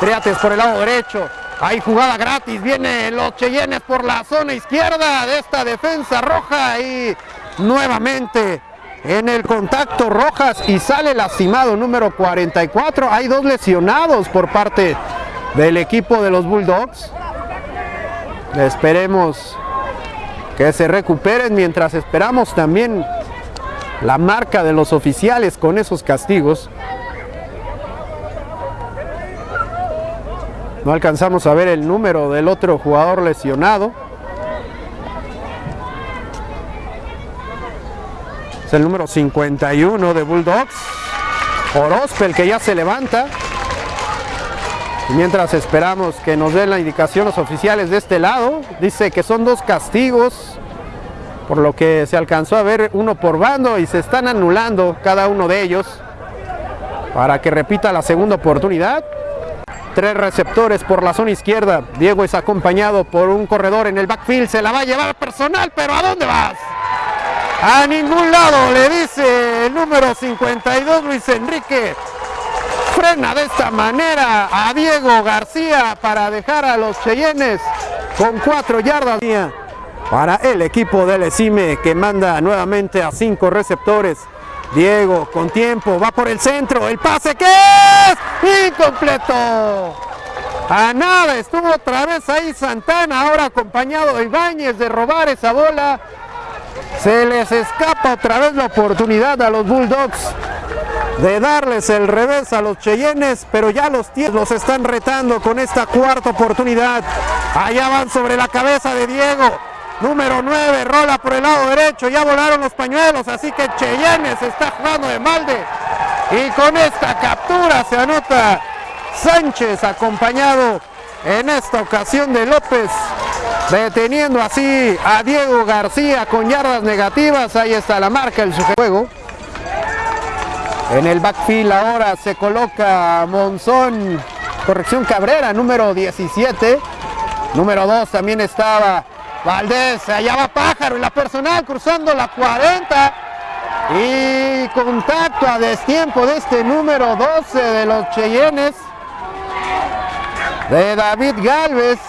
A: Triates por el lado derecho. Hay jugada gratis. Viene los Cheyennes por la zona izquierda de esta defensa roja. Y nuevamente en el contacto Rojas y sale lastimado número 44. Hay dos lesionados por parte del equipo de los Bulldogs. Esperemos que se recuperen mientras esperamos también la marca de los oficiales con esos castigos. No alcanzamos a ver el número del otro jugador lesionado. Es el número 51 de Bulldogs. Orozpe, el que ya se levanta. Y mientras esperamos que nos den la indicación los oficiales de este lado, dice que son dos castigos, por lo que se alcanzó a ver uno por bando y se están anulando cada uno de ellos para que repita la segunda oportunidad. Tres receptores por la zona izquierda. Diego es acompañado por un corredor en el backfield. Se la va a llevar personal, pero ¿a dónde vas? A ningún lado, le dice el número 52 Luis Enrique frena de esta manera a Diego García para dejar a los Cheyennes con cuatro yardas para el equipo del ESIME que manda nuevamente a cinco receptores. Diego con tiempo, va por el centro, el pase que es incompleto. A nada, estuvo otra vez ahí Santana, ahora acompañado de Ibáñez de robar esa bola. Se les escapa otra vez la oportunidad a los Bulldogs de darles el revés a los Cheyennes, pero ya los los están retando con esta cuarta oportunidad. Allá van sobre la cabeza de Diego. Número 9, rola por el lado derecho, ya volaron los pañuelos, así que Cheyennes está jugando de malde. Y con esta captura se anota Sánchez acompañado en esta ocasión de López, deteniendo así a Diego García con yardas negativas. Ahí está la marca su juego. En el backfield ahora se coloca Monzón, corrección Cabrera, número 17. Número 2 también estaba Valdés, allá va Pájaro en la personal cruzando la 40. Y contacto a destiempo de este número 12 de los Cheyennes. De David Galvez.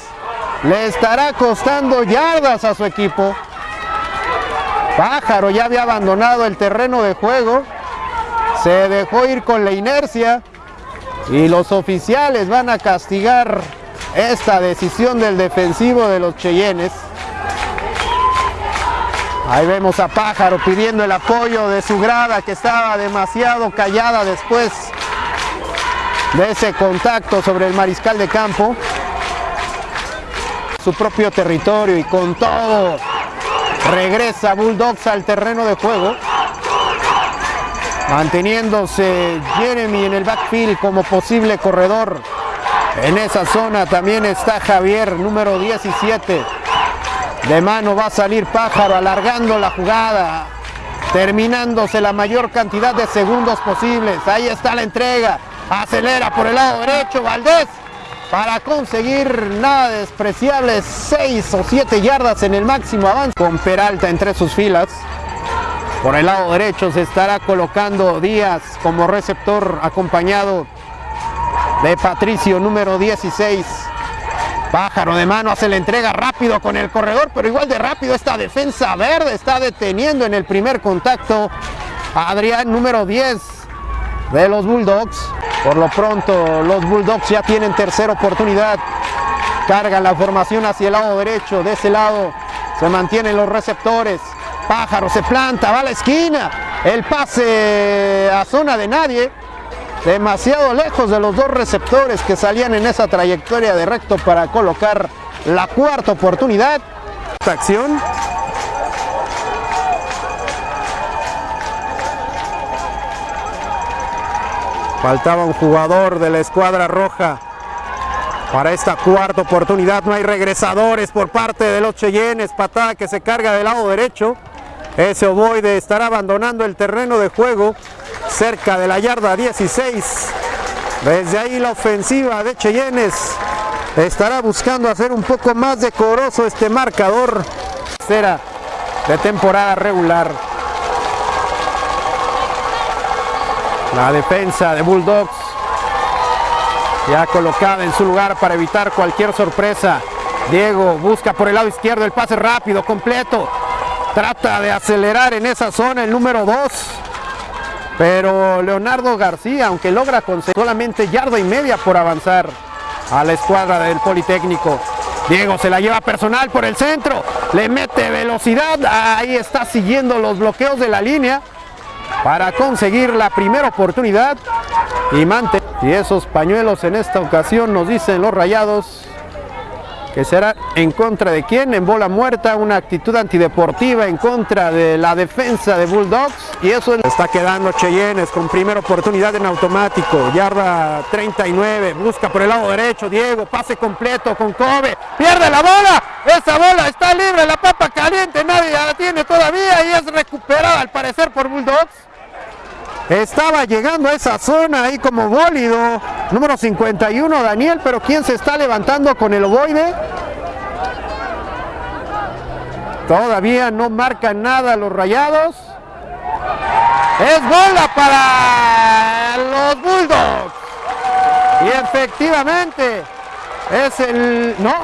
A: Le estará costando yardas a su equipo. Pájaro ya había abandonado el terreno de juego se dejó ir con la inercia y los oficiales van a castigar esta decisión del defensivo de los Cheyennes. Ahí vemos a Pájaro pidiendo el apoyo de su grada que estaba demasiado callada después de ese contacto sobre el mariscal de campo. Su propio territorio y con todo regresa Bulldogs al terreno de juego. Manteniéndose Jeremy en el backfield como posible corredor. En esa zona también está Javier, número 17. De mano va a salir Pájaro alargando la jugada, terminándose la mayor cantidad de segundos posibles. Ahí está la entrega. Acelera por el lado derecho Valdés para conseguir nada despreciable 6 o 7 yardas en el máximo avance con Peralta entre sus filas. Por el lado derecho se estará colocando Díaz como receptor acompañado de Patricio número 16. Pájaro de mano hace la entrega rápido con el corredor, pero igual de rápido esta defensa verde está deteniendo en el primer contacto a Adrián número 10 de los Bulldogs. Por lo pronto los Bulldogs ya tienen tercera oportunidad. Cargan la formación hacia el lado derecho. De ese lado se mantienen los receptores. Pájaro se planta, va a la esquina. El pase a zona de nadie. Demasiado lejos de los dos receptores que salían en esa trayectoria de recto para colocar la cuarta oportunidad. Esta acción Faltaba un jugador de la escuadra roja para esta cuarta oportunidad. No hay regresadores por parte de los Cheyennes. Patada que se carga del lado derecho. Ese ovoide estará abandonando el terreno de juego cerca de la yarda 16. Desde ahí la ofensiva de Cheyennes estará buscando hacer un poco más decoroso este marcador. Será de temporada regular. La defensa de Bulldogs ya colocada en su lugar para evitar cualquier sorpresa. Diego busca por el lado izquierdo el pase rápido, completo. Trata de acelerar en esa zona el número 2. Pero Leonardo García, aunque logra conseguir solamente yarda y media por avanzar a la escuadra del Politécnico. Diego se la lleva personal por el centro, le mete velocidad, ahí está siguiendo los bloqueos de la línea para conseguir la primera oportunidad y mantener. Y esos pañuelos en esta ocasión nos dicen los rayados que será en contra de quién, en bola muerta, una actitud antideportiva en contra de la defensa de Bulldogs. Y eso está quedando Cheyennes con primera oportunidad en automático, yarda 39, busca por el lado derecho, Diego, pase completo con Kobe, pierde la bola, esa bola está libre, la papa caliente, nadie la tiene todavía y es recuperada al parecer por Bulldogs. Estaba llegando a esa zona ahí como bólido. Número 51, Daniel, pero ¿quién se está levantando con el ovoide? Todavía no marcan nada los rayados. Es bola para los Bulldogs. Y efectivamente es el... No.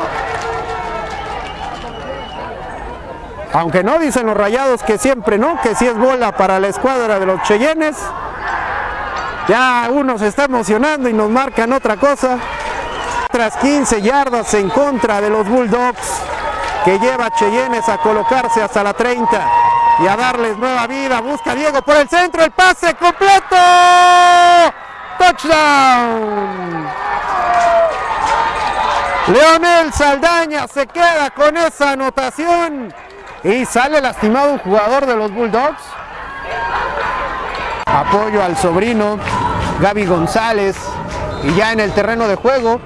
A: Aunque no dicen los rayados que siempre no, que si es bola para la escuadra de los Cheyennes. Ya uno se está emocionando y nos marcan otra cosa. Tras 15 yardas en contra de los Bulldogs, que lleva a Cheyennes a colocarse hasta la 30 y a darles nueva vida. Busca Diego por el centro, el pase completo. Touchdown. Leonel Saldaña se queda con esa anotación y sale lastimado un jugador de los Bulldogs. Apoyo al sobrino Gaby González. Y ya en el terreno de juego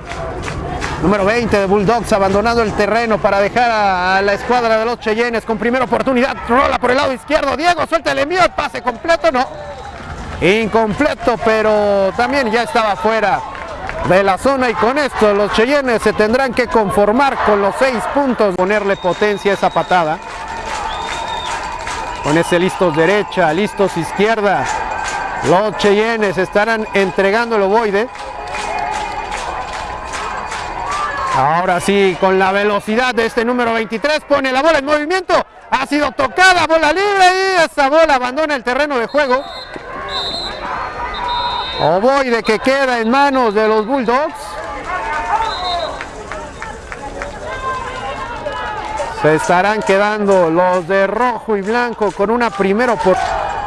A: número 20 de Bulldogs abandonando el terreno para dejar a, la escuadra de los Cheyennes con primera oportunidad, rola por el lado izquierdo, Diego suelta el envío, pase completo, no, incompleto, pero también ya estaba fuera de la zona. Y con esto los Cheyennes se tendrán que conformar con los seis puntos, ponerle potencia a esa patada. Con ese listos derecha, listos izquierda, los Cheyennes estarán entregando el ovoide. Ahora sí, con la velocidad de este número 23, pone la bola en movimiento. Ha sido tocada, bola libre y esa bola abandona el terreno de juego. Ovoide que queda en manos de los Bulldogs. Se estarán quedando los de rojo y blanco con una primera por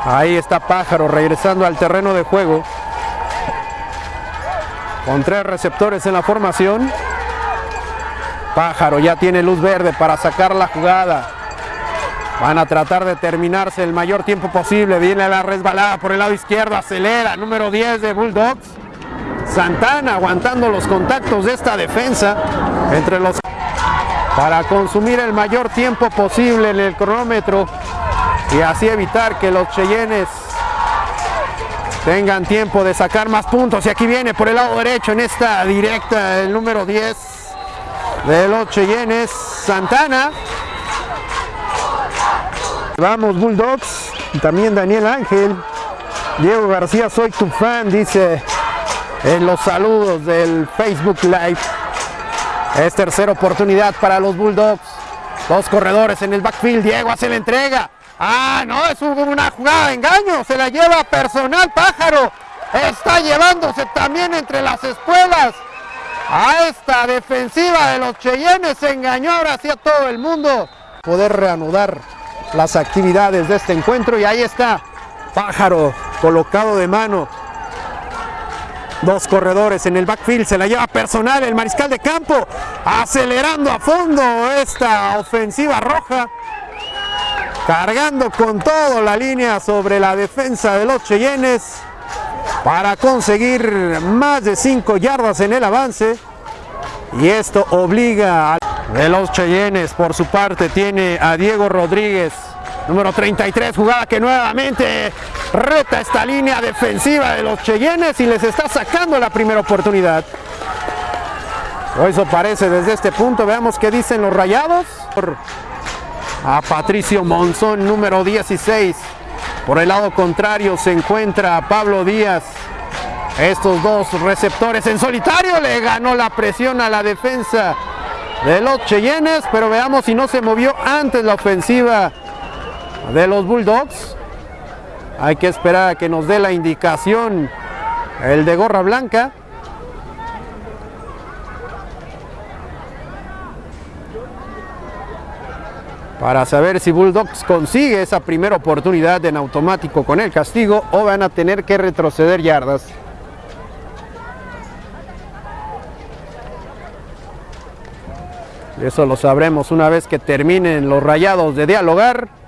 A: Ahí está Pájaro regresando al terreno de juego. Con tres receptores en la formación. Pájaro ya tiene luz verde para sacar la jugada. Van a tratar de terminarse el mayor tiempo posible. Viene la resbalada por el lado izquierdo. Acelera. Número 10 de Bulldogs. Santana aguantando los contactos de esta defensa. Entre los... Para consumir el mayor tiempo posible en el cronómetro. Y así evitar que los Cheyennes tengan tiempo de sacar más puntos. Y aquí viene por el lado derecho en esta directa el número 10 de los Cheyennes, Santana. Vamos Bulldogs, también Daniel Ángel. Diego García, soy tu fan, dice en los saludos del Facebook Live. Es tercera oportunidad para los Bulldogs. Dos corredores en el backfield. Diego hace la entrega. Ah, no, es una jugada de engaño. Se la lleva personal Pájaro. Está llevándose también entre las espuelas a esta defensiva de los Cheyennes. Se engañó ahora sí a todo el mundo. Poder reanudar las actividades de este encuentro y ahí está Pájaro colocado de mano. Dos corredores en el backfield, se la lleva personal el mariscal de campo, acelerando a fondo esta ofensiva roja, cargando con todo la línea sobre la defensa de los Cheyennes para conseguir más de 5 yardas en el avance. Y esto obliga a de los Cheyennes. Por su parte tiene a Diego Rodríguez número 33 jugada que nuevamente reta esta línea defensiva de los Cheyennes y les está sacando la primera oportunidad. O eso parece desde este punto. Veamos qué dicen los rayados. A Patricio Monzón número 16 por el lado contrario se encuentra Pablo Díaz. Estos dos receptores en solitario. Le ganó la presión a la defensa de los Cheyennes, pero veamos si no se movió antes la ofensiva de los Bulldogs. Hay que esperar a que nos dé la indicación el de gorra blanca. para saber si Bulldogs consigue esa primera oportunidad en automático con el castigo o van a tener que retroceder yardas. Eso lo sabremos una vez que terminen los rayados de dialogar.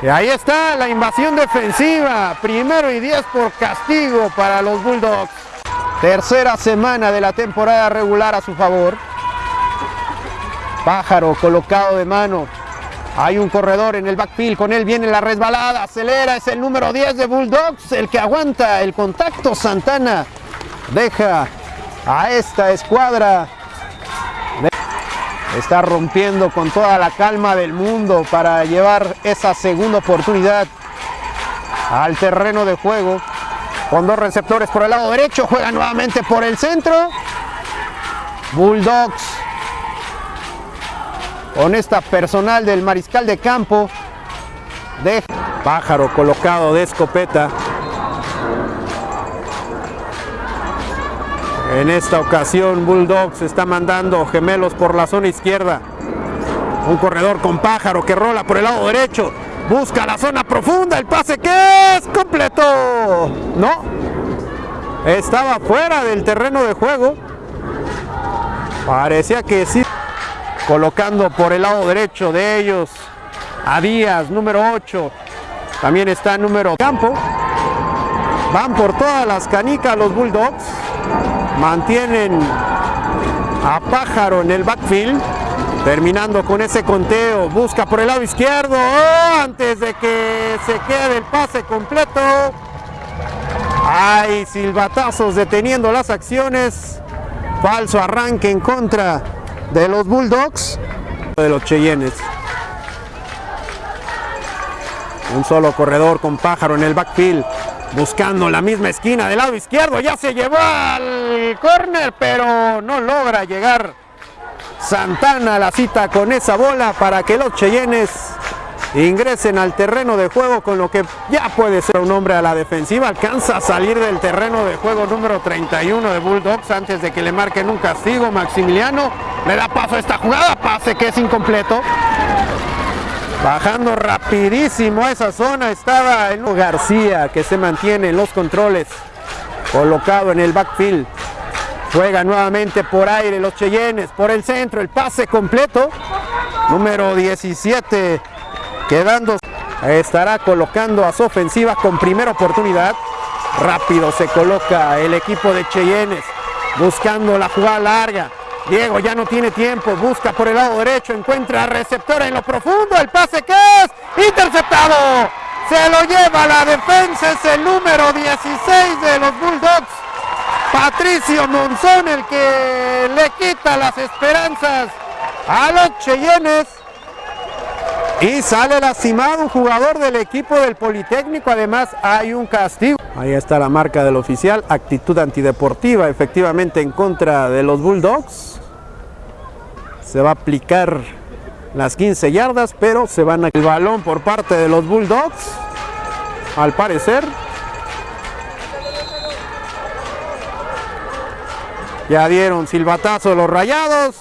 A: Y ahí está la invasión defensiva. Primero y 10 por castigo para los Bulldogs. Tercera semana de la temporada regular a su favor. Pájaro colocado de mano. Hay un corredor en el backfield, con él viene la resbalada, acelera, es el número 10 de Bulldogs, el que aguanta el contacto. Santana deja a esta escuadra. Está rompiendo con toda la calma del mundo para llevar esa segunda oportunidad al terreno de juego. Con dos receptores por el lado derecho, juega nuevamente por el centro. Bulldogs con esta personal del mariscal de campo de pájaro colocado de escopeta en esta ocasión Bulldogs está mandando gemelos por la zona izquierda. Un corredor con pájaro que rola por el lado derecho. Busca la zona profunda. El pase que es completo. No. Estaba fuera del terreno de juego. Parecía que sí. Colocando por el lado derecho de ellos a Díaz, número 8. También está número campo. Van por todas las canicas los Bulldogs. Mantienen a Pájaro en el backfield. Terminando con ese conteo. Busca por el lado izquierdo. ¡Oh! antes de que se quede el pase completo. Hay silbatazos deteniendo las acciones. Falso arranque en contra de los Bulldogs de los Cheyennes. Un solo corredor con pájaro en el backfield, buscando la misma esquina del lado izquierdo. Ya se llevó al corner, pero no logra llegar Santana a la cita con esa bola para que los Cheyennes ingresen al terreno de juego con lo que ya puede ser un hombre a la defensiva. Alcanza a salir del terreno de juego número 31 de Bulldogs antes de que le marquen un castigo. Maximiliano le da paso a esta jugada, pase que es incompleto. Bajando rapidísimo a esa zona estaba el García que se mantiene en los controles. Colocado en el backfield. Juega nuevamente por aire los Cheyennes, por el centro, el pase completo. Número 17 quedando. Estará colocando a su ofensiva con primera oportunidad. Rápido se coloca el equipo de Cheyennes buscando la jugada larga. Diego ya no tiene tiempo, busca por el lado derecho, encuentra receptor en lo profundo, el pase que es interceptado. Se lo lleva la defensa, es el número 16 de los Bulldogs. Patricio Monzón, el que le quita las esperanzas a los Cheyennes. Y sale lastimado un jugador del equipo del Politécnico, además hay un castigo. Ahí está la marca del oficial, actitud antideportiva efectivamente en contra de los Bulldogs. Se va a aplicar las 15 yardas, pero se van a... El balón por parte de los Bulldogs, al parecer. Ya dieron silbatazo los rayados.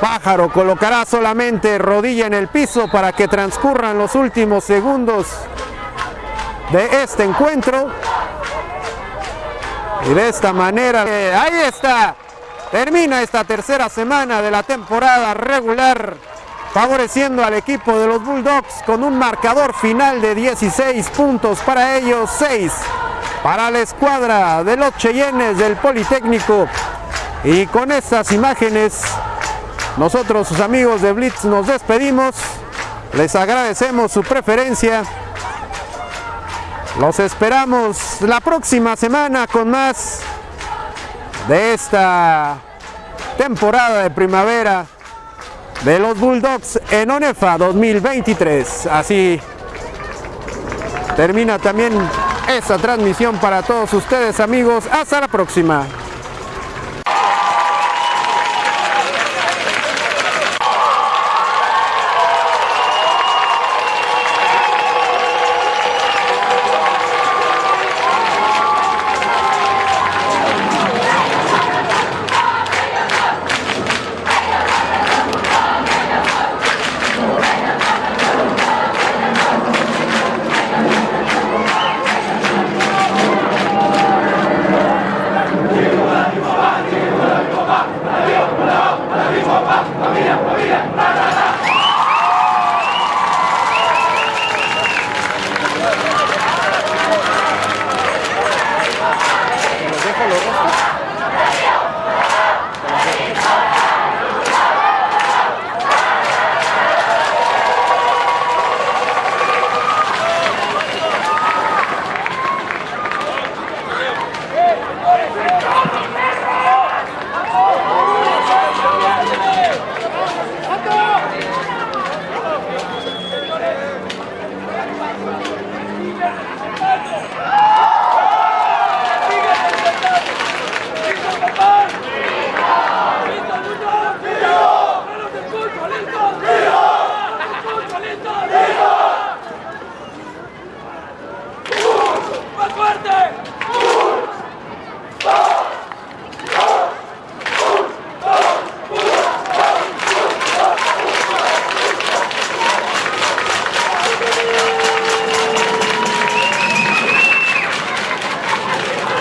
A: Pájaro colocará solamente rodilla en el piso para que transcurran los últimos segundos de este encuentro. Y de esta manera, eh, ahí está, termina esta tercera semana de la temporada regular, favoreciendo al equipo de los Bulldogs con un marcador final de 16 puntos para ellos, 6 para la escuadra de los Cheyennes del Politécnico. Y con estas imágenes nosotros, sus amigos de Blitz, nos despedimos. Les agradecemos su preferencia. Los esperamos la próxima semana con más de esta temporada de primavera de los Bulldogs en ONEFA 2023. Así termina también esta transmisión para todos ustedes amigos. Hasta la próxima.